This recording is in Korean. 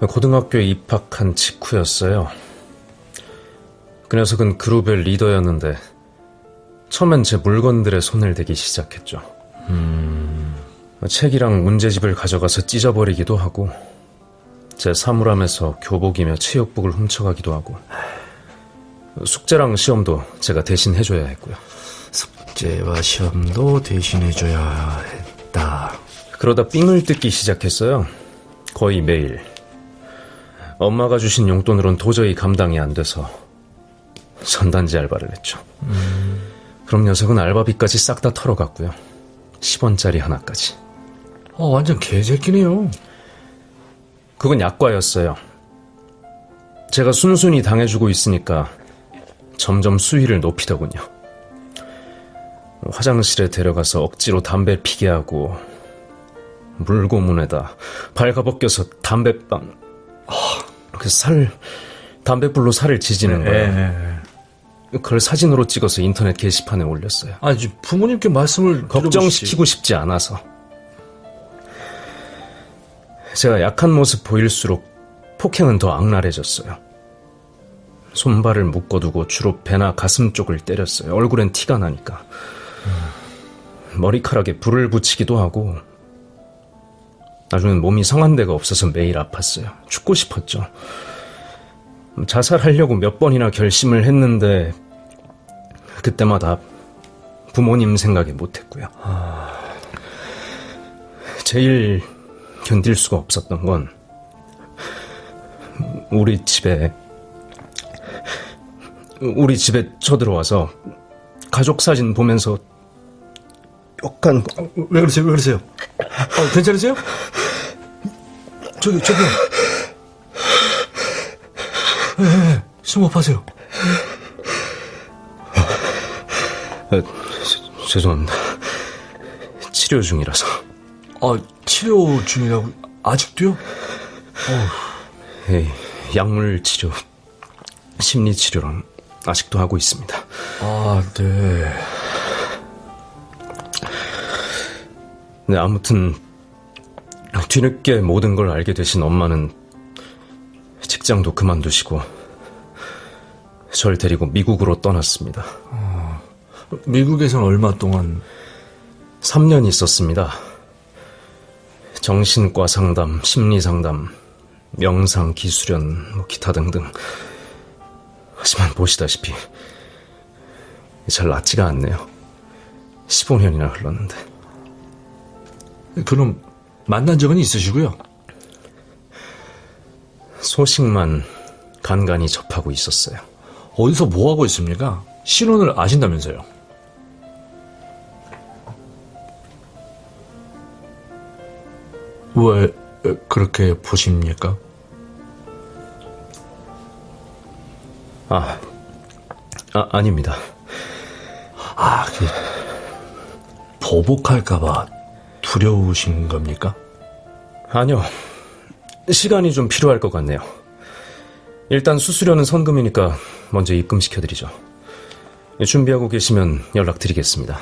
고등학교에 입학한 직후였어요. 그 녀석은 그룹의 리더였는데 처음엔 제 물건들에 손을 대기 시작했죠. 책이랑 문제집을 가져가서 찢어버리기도 하고 제 사물함에서 교복이며 체육복을 훔쳐가기도 하고 숙제랑 시험도 제가 대신 해줘야 했고요. 숙제와 시험도 대신 해줘야 했다. 그러다 삥을 뜯기 시작했어요. 거의 매일. 엄마가 주신 용돈으론 도저히 감당이 안 돼서 전단지 알바를 했죠. 그럼 녀석은 알바비까지 싹 다 털어갔고요. 10원짜리 하나까지. 어, 완전 개새끼네요. 그건 약과였어요. 제가 순순히 당해주고 있으니까 점점 수위를 높이더군요. 화장실에 데려가서 억지로 담배 피게 하고 물고문에다 발가벗겨서 담배빵 그 살 담배불로 살을 지지는 거예요. 그걸 사진으로 찍어서 인터넷 게시판에 올렸어요. 아니, 부모님께 말씀을 걱정시키고 싶지 않아서. 제가 약한 모습 보일수록 폭행은 더 악랄해졌어요. 손발을 묶어두고 주로 배나 가슴 쪽을 때렸어요. 얼굴엔 티가 나니까. 머리카락에 불을 붙이기도 하고 나중엔 몸이 성한 데가 없어서 매일 아팠어요. 죽고 싶었죠. 자살하려고 몇 번이나 결심을 했는데 그때마다 부모님 생각에 못했고요. 제일 견딜 수가 없었던 건 우리 집에 우리 집에 쳐들어와서 가족 사진 보면서 욕한 왜 그러세요? 왜 그러세요? 어, 괜찮으세요? 저기, 저기요. 예, 예, 심호흡하세요. 아, 저- 죄송합니다. 치료 중이라서 아, 치료 중이라고, 아직도요? 예, 약물 치료, 심리 치료랑 아직도 하고 있습니다. 아, 네. 네, 아무튼 뒤늦게 모든 걸 알게 되신 엄마는 직장도 그만두시고 절 데리고 미국으로 떠났습니다. 미국에선 얼마 동안 3년 있었습니다. 정신과 상담, 심리 상담, 명상, 기수련, 뭐 기타 등등. 하지만 보시다시피 잘 낫지가 않네요. 15년이나 흘렀는데. 그럼 만난 적은 있으시고요? 소식만 간간히 접하고 있었어요. 어디서 뭐 하고 있습니까? 신원을 아신다면서요? 왜 그렇게 보십니까? 아, 아 아닙니다. 아, 그 보복할까봐 두려우신 겁니까? 아니요. 시간이 좀 필요할 것 같네요. 일단 수수료는 선금이니까 먼저 입금시켜드리죠. 준비하고 계시면 연락드리겠습니다.